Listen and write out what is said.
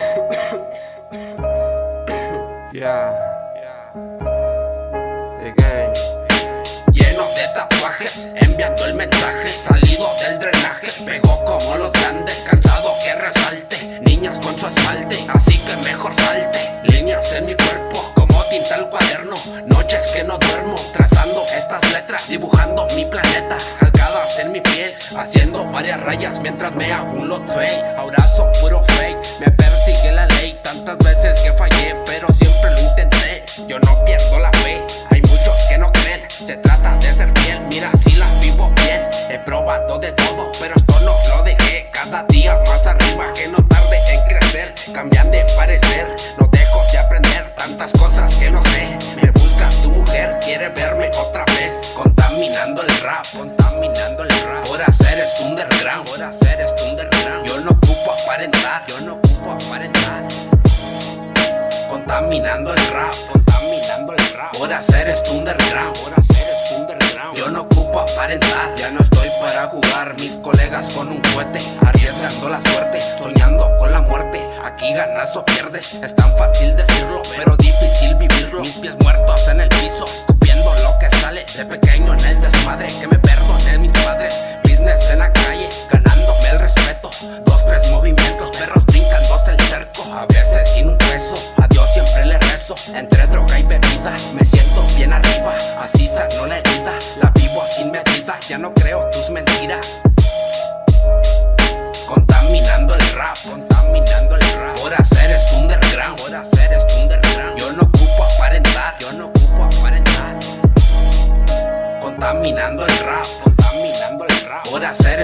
Yeah, again. Lleno de tatuajes, enviando el mensaje Salido del drenaje, pegó como los grandes Cansado que resalte, niñas con su asfalte Así que mejor salte, líneas en mi cuerpo Como tinta al cuaderno, noches que no duermo Trazando estas letras, dibujando mi planeta. Calcadas en mi piel, haciendo varias rayas Mientras me hago un lot fake, ahora son puro día más arriba Que no tarde en crecer, cambian de parecer No dejo de aprender tantas cosas que no sé Me busca tu mujer, quiere verme otra vez Contaminando el rap, contaminando el rap Por hacer esto underground, por hacer esto underground Yo no ocupo aparentar, yo no ocupo aparentar Contaminando el rap, contaminando el rap Por hacer esto underground, por hacer esto underground Yo no ocupo aparentar, ya no Mis colegas con un cohete, arriesgando la suerte Soñando con la muerte, aquí ganas o pierdes Es tan fácil decirlo, pero difícil vivirlo. Mis pies muertos en el piso, escupiendo lo que sale De pequeño en el desmadre, que me perdonen mis padres Business en la Ya no creo tus mentiras. Contaminando el rap, contaminando el rap. Por hacer Yo no ocupo aparentar, yo no ocupo aparentar. Contaminando el rap, Por hacer